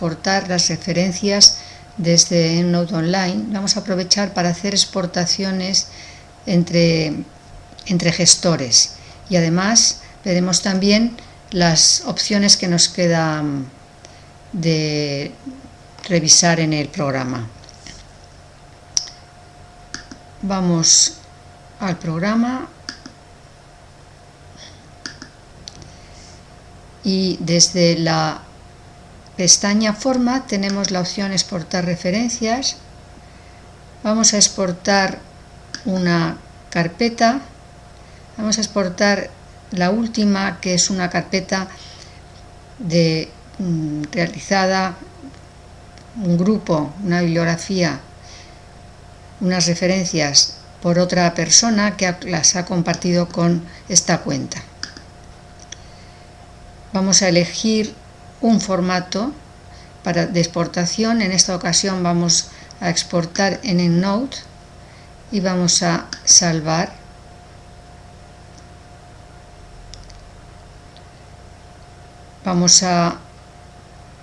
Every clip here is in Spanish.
las referencias desde Node Online. Vamos a aprovechar para hacer exportaciones entre, entre gestores y además veremos también las opciones que nos quedan de revisar en el programa. Vamos al programa y desde la pestaña forma tenemos la opción exportar referencias. Vamos a exportar una carpeta. Vamos a exportar la última que es una carpeta de mm, realizada un grupo, una bibliografía unas referencias por otra persona que las ha compartido con esta cuenta. Vamos a elegir un formato para, de exportación. En esta ocasión vamos a exportar en EndNote y vamos a salvar. Vamos a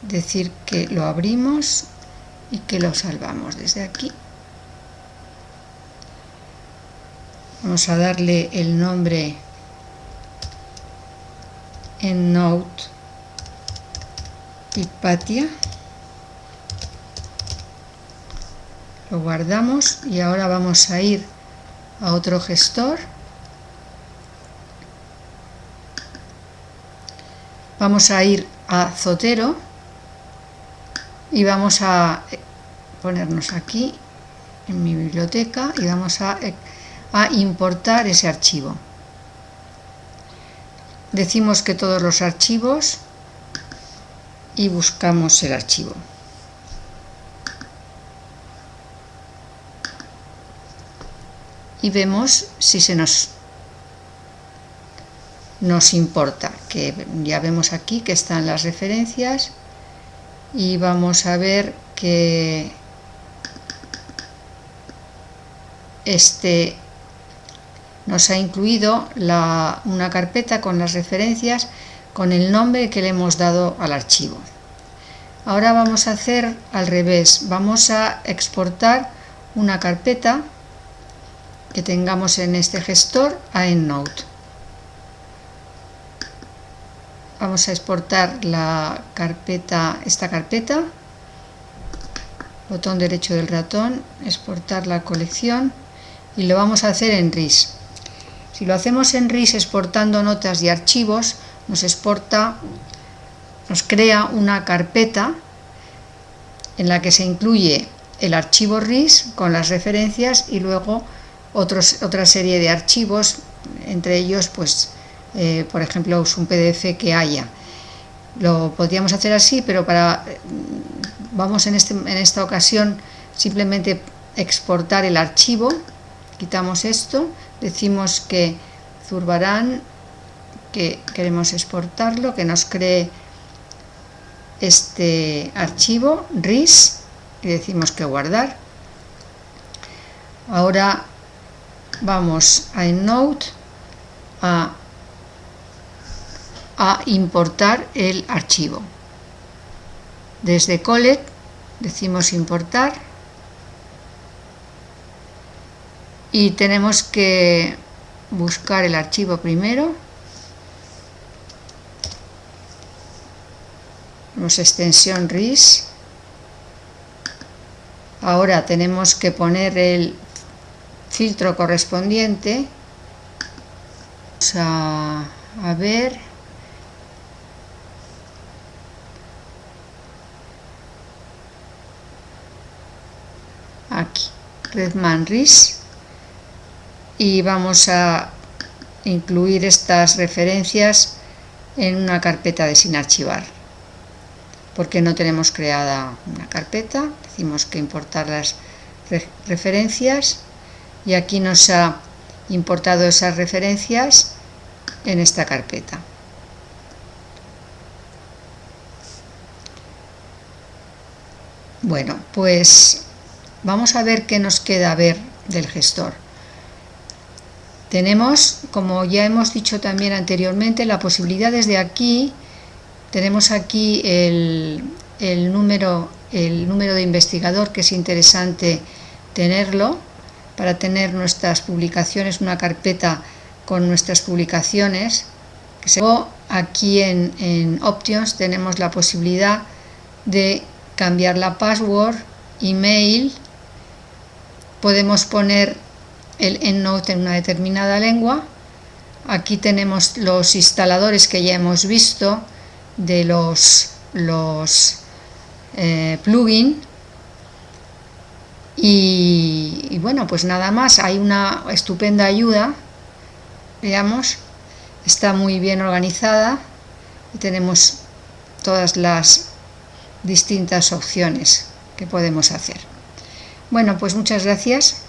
decir que lo abrimos y que lo salvamos desde aquí. Vamos a darle el nombre en Note Hipatia lo guardamos y ahora vamos a ir a otro gestor. Vamos a ir a Zotero y vamos a ponernos aquí en mi biblioteca y vamos a, a importar ese archivo. Decimos que todos los archivos y buscamos el archivo. Y vemos si se nos, nos importa, que ya vemos aquí que están las referencias y vamos a ver que este nos ha incluido una carpeta con las referencias con el nombre que le hemos dado al archivo. Ahora vamos a hacer al revés, vamos a exportar una carpeta que tengamos en este gestor a EndNote. Vamos a exportar la carpeta, esta carpeta, botón derecho del ratón, exportar la colección y lo vamos a hacer en RIS. Si lo hacemos en RIS exportando notas y archivos, nos exporta, nos crea una carpeta en la que se incluye el archivo RIS con las referencias y luego otros, otra serie de archivos, entre ellos, pues, eh, por ejemplo, un PDF que haya. Lo podríamos hacer así, pero para vamos en, este, en esta ocasión simplemente exportar el archivo, quitamos esto, decimos que Zurbarán que queremos exportarlo, que nos cree este archivo RIS y decimos que guardar. Ahora vamos a EndNote a, a importar el archivo. Desde Collect decimos importar y tenemos que buscar el archivo primero extensión RIS. Ahora tenemos que poner el filtro correspondiente. Vamos a, a ver. Aquí Redman RIS. Y vamos a incluir estas referencias en una carpeta de sin archivar porque no tenemos creada una carpeta, decimos que importar las referencias y aquí nos ha importado esas referencias en esta carpeta. Bueno, pues vamos a ver qué nos queda ver del gestor. Tenemos, como ya hemos dicho también anteriormente, la posibilidad desde aquí tenemos aquí el, número de investigador, que es interesante tenerlo para tener nuestras publicaciones, una carpeta con nuestras publicaciones. Luego aquí en, en Options tenemos la posibilidad de cambiar la password, email, podemos poner el EndNote en una determinada lengua. Aquí tenemos los instaladores que ya hemos visto de los, los eh, plugins. Y, y bueno, pues nada más, hay una estupenda ayuda, veamos, está muy bien organizada y tenemos todas las distintas opciones que podemos hacer. Bueno, pues muchas gracias.